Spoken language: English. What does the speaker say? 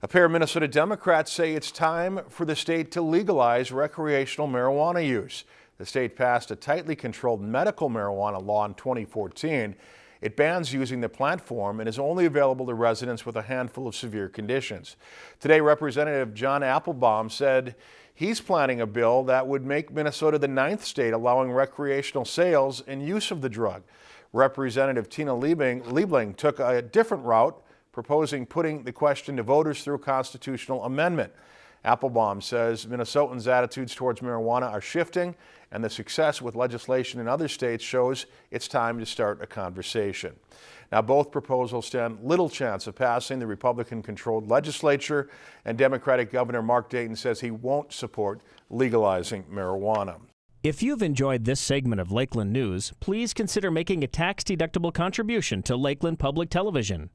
A pair of Minnesota Democrats say it's time for the state to legalize recreational marijuana use. The state passed a tightly controlled medical marijuana law in 2014. It bans using the plant form and is only available to residents with a handful of severe conditions. Today, Representative Jon Applebaum said he's planning a bill that would make Minnesota the ninth state allowing recreational sales and use of the drug. Representative Tina Liebling, Liebling took a different route proposing putting the question to voters through constitutional amendment. Applebaum says Minnesotans' attitudes towards marijuana are shifting and the success with legislation in other states shows it's time to start a conversation. Now, both proposals stand little chance of passing the Republican-controlled legislature, and Democratic Governor Mark Dayton says he won't support legalizing marijuana. If you've enjoyed this segment of Lakeland News, please consider making a tax-deductible contribution to Lakeland Public Television.